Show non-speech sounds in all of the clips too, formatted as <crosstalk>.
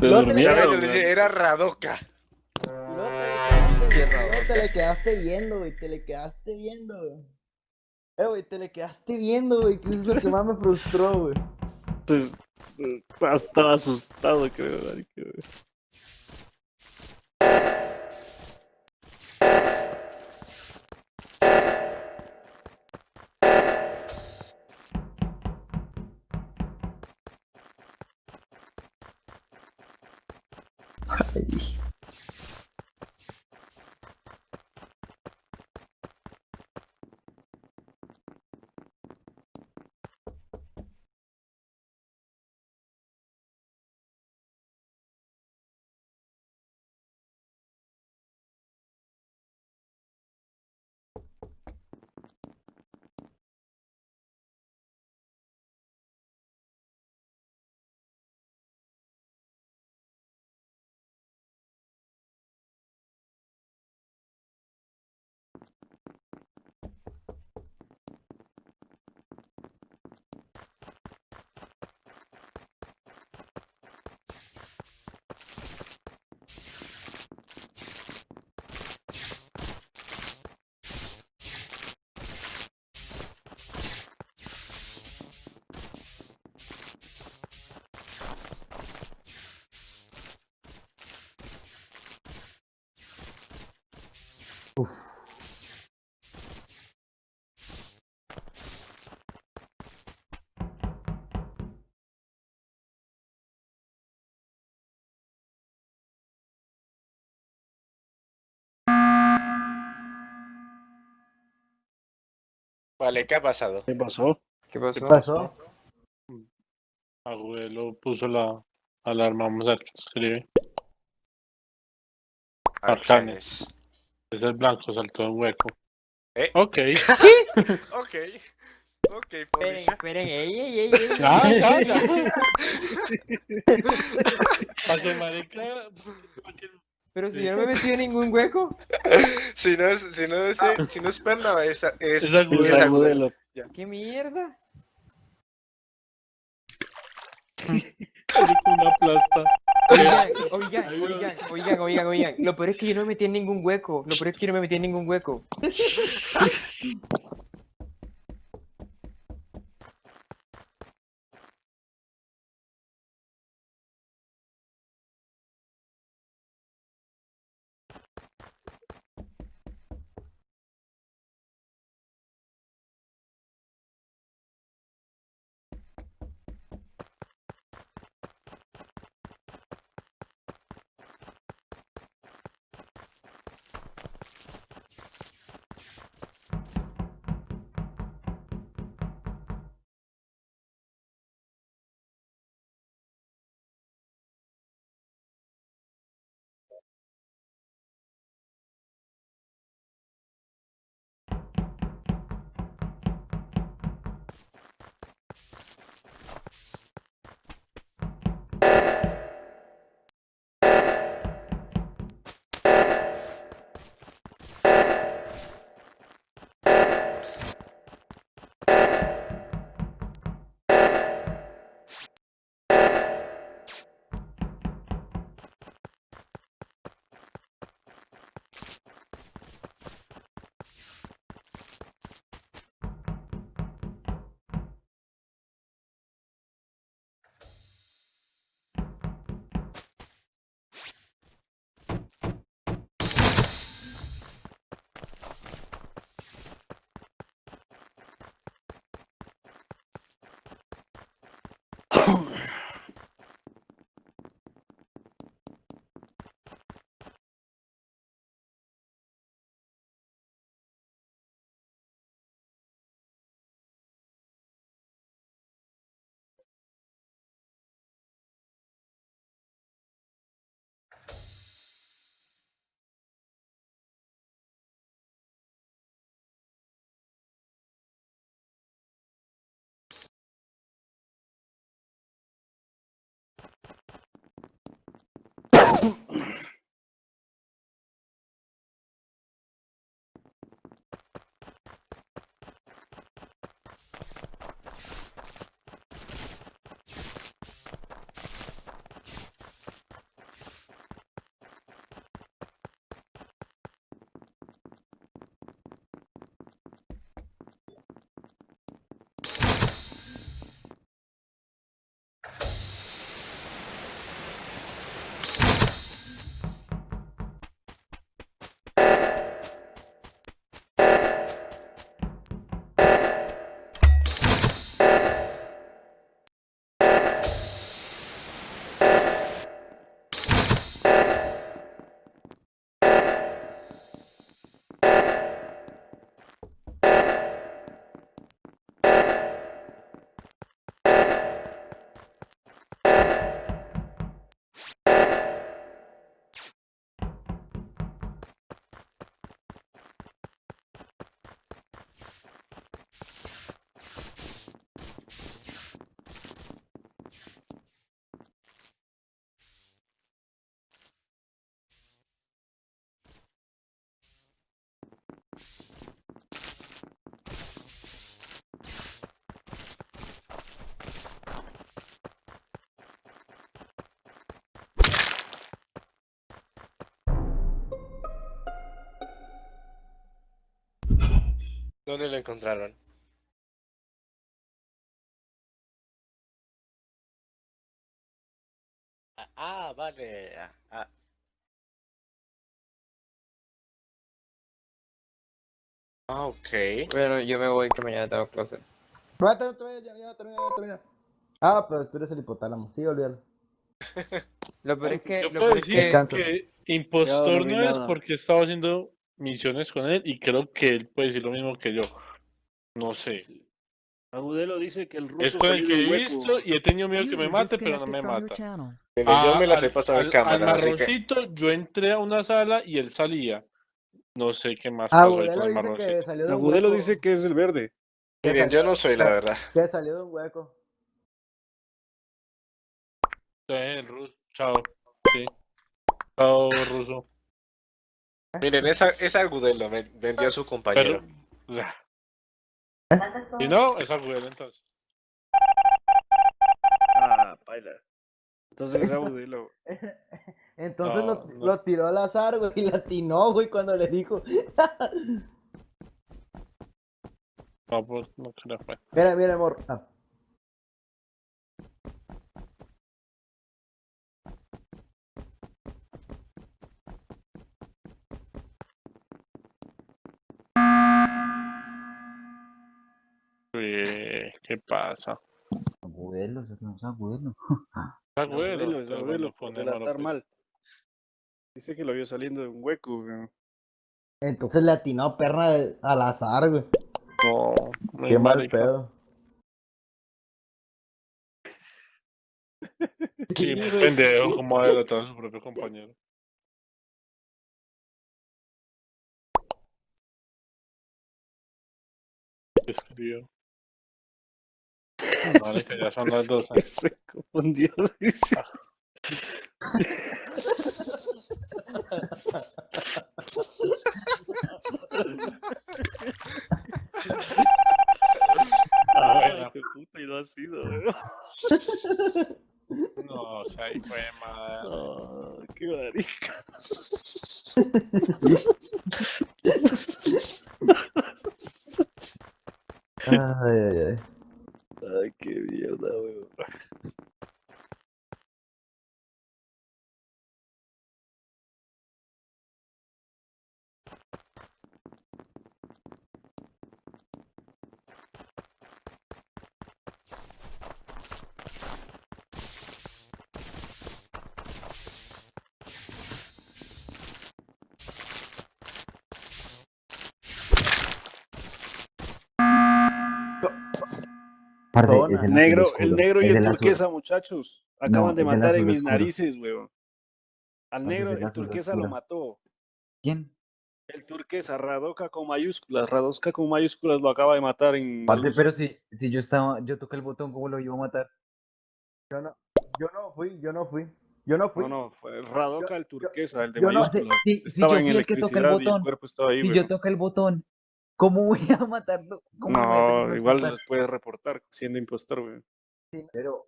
No te era Radoka. Luego te le quedaste- luego te le quedaste viendo, güey. Te le quedaste viendo, güey. Eh, güey, te le quedaste viendo, güey. Que es lo que más me frustró, güey. <laughs> Estaba asustado, creo. güey. Vale, ¿qué ha pasado? ¿Qué pasó? ¿Qué pasó? ¿Qué pasó? Abuelo puso la alarma. Vamos a ver qué escribe. Arcanes. Arcanes. Es el blanco, saltó en hueco. ¿Eh? Ok. <laughs> Ok. Ok, Esperen, esperen, ey, ey, ey, ey. Ah, ya, ya. <laughs> Para que marica. pa' que- Pero si yo no me metido en ningún hueco. <laughs> Si no es, si no es, si no es perna, es, es, Es es agudelo. agudelo. ¿Qué mierda? Una plasta. Oigan, <laughs> oigan, oigan, oigan, oigan, oigan. Lo peor es que yo no me metí en ningún hueco. Lo peor es que yo no me metí en ningún hueco. <laughs> Oh. <coughs> <coughs> ¿Dónde lo encontraron? Ah, ok. Bueno, yo me voy que mañana tengo clase. Vez, ya, ya, termina, ya, termina. Ah, pero tú eres el hipotálamo. Sí, olvídalo. <laughs> Lo peor es que, Yo lo puedo peor es decir que, que impostor no es porque estaba haciendo misiones con él y creo que él puede decir lo mismo que yo. No sé. Agudelo dice que el ruso Es con el que he visto y he tenido miedo que me mate, pero no me mata. channel. Mire, yo me las he al- pasado en al- cámara, Al así que... marroncito, yo entré a una sala y él salía. No sé qué más Ah, pasó ahí con el dice que marroncito. salió de un Agudelo dice que es el verde. Miren, yo no soy, la verdad. Que salió de un hueco. El ruso. Chao. Sí. Chao, ruso. Miren, esa, esa Agudelo me vendió a su compañero. Pero. Si <laughs> no, es Agudelo entonces. Ah, baila. Entonces es Agudelo. <laughs> <laughs> Entonces No, lo, no. lo tiró al azar, güey, y latinó, güey, cuando le dijo. No, pues no creo. Bueno. Mira, mira, amor. Ah. ¿Qué pasa? Abuelo, eso no es abuelo. Es Agudelo, es fue por un hermano, relatar pues. mal. Dice que lo vio saliendo de un hueco. güey. Entonces le atinó perna de- al azar, güey. No, muy Qué mal pedo. <laughs> Sí, pendejo, como adelantar a su propio compañero. ¿Qué escribió? <laughs> Marica, ya son las 12. Se confundió, dice. <laughs> Ay, qué puta, y no ha sido. No, o sea, ahí fue madre. Ah, qué marica. <laughs> Ay, ay, ay. Ay, qué mierda, weón. Zona. El negro, el negro y el turquesa, muchachos. Acaban No, de matar en mis oscuro. narices, weón. Al negro, el el turquesa lo mató. ¿Quién? El turquesa, Radoka con mayúsculas. Radoka con mayúsculas lo acaba de matar en. luz. pero si, si yo estaba, yo toqué el botón, ¿cómo lo iba a matar? Yo no, yo no fui, yo no fui. Yo no fui. No, no, fue Radoka el turquesa, el de yo no sé, mayúsculas. Si, si yo Estaba en fui el que el botón, cuerpo estaba ahí, si weón. yo toqué el botón, ¿cómo voy a matarlo? ¿Cómo lo voy a No, tener igual los puedes reportar siendo impostor, weón. Pero,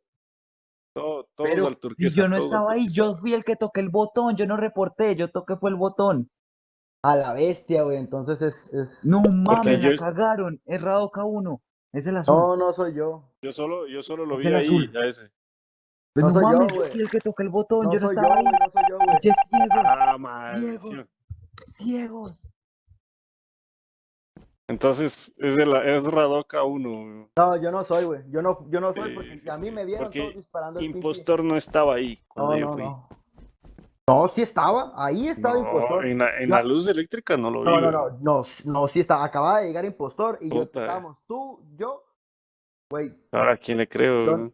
Todo- todos Pero al si turquesa. yo no estaba ahí, yo fui el que toqué el botón, yo no reporté, yo toqué fue el botón. a la bestia, güey. Entonces es. es... No mames, yo- la cagaron, es Radoka 1, es el azul. No, no soy yo. Yo solo, yo solo lo Es vi el ahí, azul. a ese. Pues no no, soy yo, mames, yo güey. fui el que toqué el botón, No yo no soy yo, estaba güey. ahí. No soy yo, güey. Qué ciegos, Ah, maldición. ciegos. Entonces, es, de la, es Radoka 1. No, yo no soy, güey. Yo no, yo no soy porque sí, a mí sí. me vieron Porque todos disparando el pinche- Impostor no estaba ahí cuando No, yo no, fui. no. No, sí estaba. Ahí estaba impostor. en, la, en la luz eléctrica no lo vi. No, no, no, no, no, sí estaba. Acababa de llegar impostor y yo estábamos tú, yo. Güey, Ahora, ¿a quién le creo? Güey?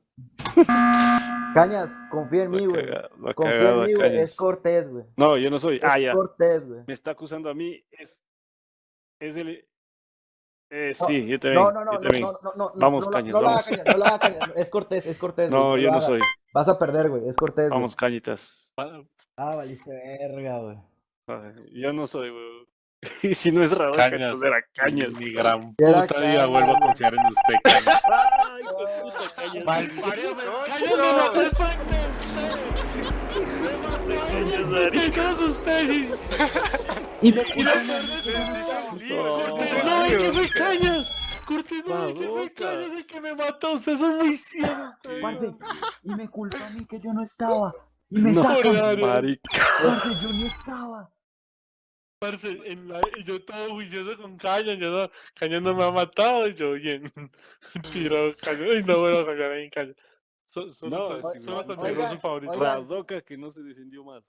Cañas, confía en mí, güey. Confía en mí, güey. Es Cortés, güey. No, yo no soy. Ah, Es ya. Cortés, güey. Me está acusando a mí. Es, es el. Eh, sí, yo también. No, no, no, yo no, también. no, no, no, Vamos, no, Cañas, no, la haga, vamos. Cañas, no la haga, Cañas. Es Cortés, es Cortés. güey, No, yo la no soy. Vas a perder, güey. Es Cortés. güey. Vamos, cañitas. Ah, valiste verga, güey. Ay, Yo no soy, güey. <laughs> Y si no es Radoca, Cañas. era Cañas. Mi gran Era puta vida Cañas. vuelvo a confiar en usted, Cañas. <laughs> Ay, qué puta Cañas. Malparido, me- No, Cañas no. me mató el Pac-Man. Cañas, ¿Qué marica. crees usted? Si- Y me No, que qué fue Cañas. Cortés no ve que fue Radoca. Cañas el que me mató. Ustedes son muy ciegos. Parce, y me culpa a mí que yo no estaba. Y me No, sacan. marica. Parce, yo ni estaba. Parce, en la, y yo todo juicioso con Cañas, yo no, Cañas no me ha matado, y yo bien, <laughs> tiro Cañas, y no vuelvo a en Cañas. So- No, solo ruso favorito. Radoca que no se defendió más.